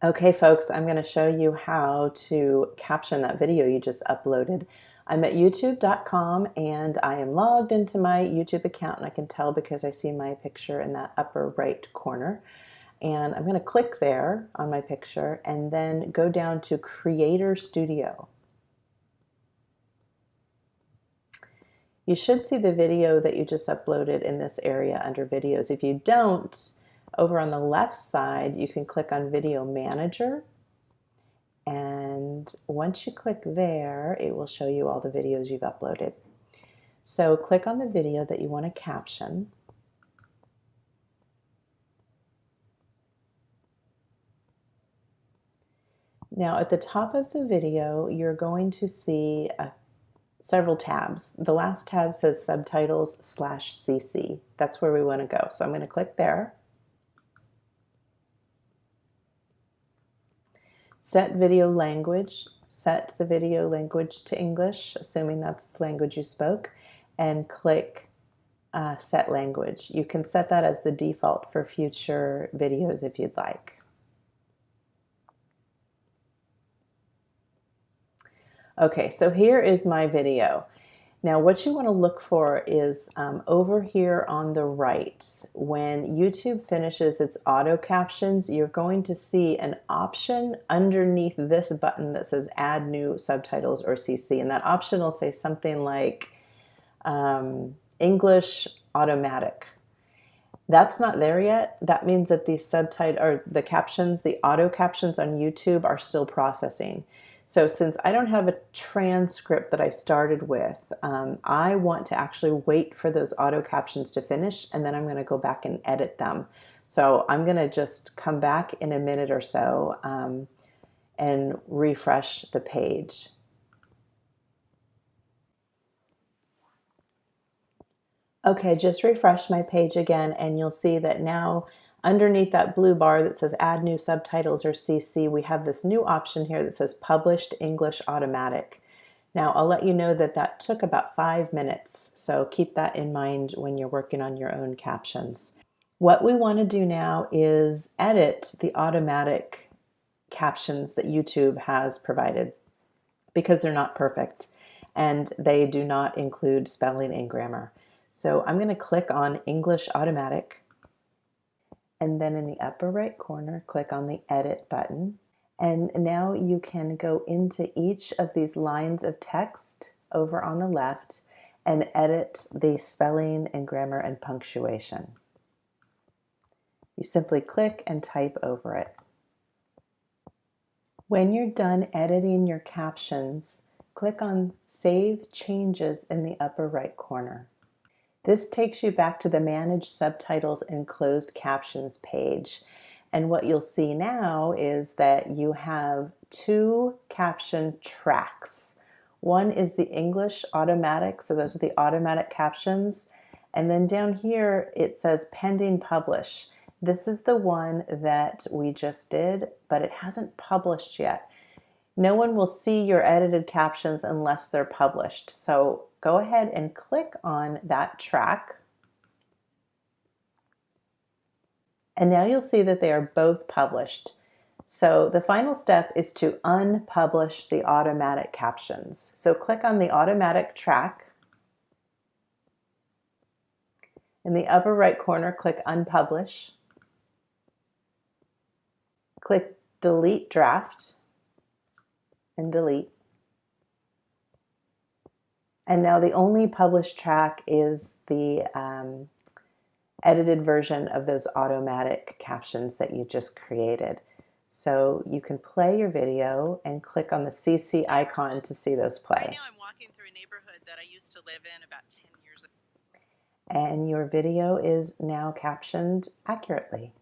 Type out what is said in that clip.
Okay, folks, I'm going to show you how to caption that video you just uploaded. I'm at youtube.com and I am logged into my YouTube account and I can tell because I see my picture in that upper right corner. And I'm going to click there on my picture and then go down to Creator Studio. You should see the video that you just uploaded in this area under videos. If you don't, over on the left side, you can click on Video Manager. And once you click there, it will show you all the videos you've uploaded. So click on the video that you want to caption. Now at the top of the video, you're going to see a, several tabs. The last tab says subtitles slash CC. That's where we want to go. So I'm going to click there. Set video language, set the video language to English, assuming that's the language you spoke, and click uh, set language. You can set that as the default for future videos if you'd like. Okay, so here is my video. Now what you want to look for is um, over here on the right, when YouTube finishes its auto captions, you're going to see an option underneath this button that says add new subtitles or CC. And that option will say something like um, English automatic. That's not there yet. That means that the subtitle or the captions, the auto captions on YouTube are still processing. So since I don't have a transcript that I started with, um, I want to actually wait for those auto captions to finish and then I'm going to go back and edit them. So I'm going to just come back in a minute or so um, and refresh the page. Okay, just refresh my page again and you'll see that now Underneath that blue bar that says add new subtitles or CC, we have this new option here that says published English automatic. Now I'll let you know that that took about five minutes, so keep that in mind when you're working on your own captions. What we want to do now is edit the automatic captions that YouTube has provided because they're not perfect and they do not include spelling and grammar. So I'm going to click on English Automatic and then in the upper right corner, click on the Edit button. And now you can go into each of these lines of text over on the left and edit the spelling and grammar and punctuation. You simply click and type over it. When you're done editing your captions, click on Save Changes in the upper right corner. This takes you back to the Manage Subtitles and Closed Captions page. And what you'll see now is that you have two caption tracks. One is the English automatic, so those are the automatic captions. And then down here it says pending publish. This is the one that we just did, but it hasn't published yet. No one will see your edited captions unless they're published. So go ahead and click on that track. And now you'll see that they are both published. So the final step is to unpublish the automatic captions. So click on the automatic track. In the upper right corner, click unpublish. Click delete draft and delete. And now the only published track is the um, edited version of those automatic captions that you just created. So you can play your video and click on the CC icon to see those play. Right now I'm walking through a neighborhood that I used to live in about 10 years ago. And your video is now captioned accurately.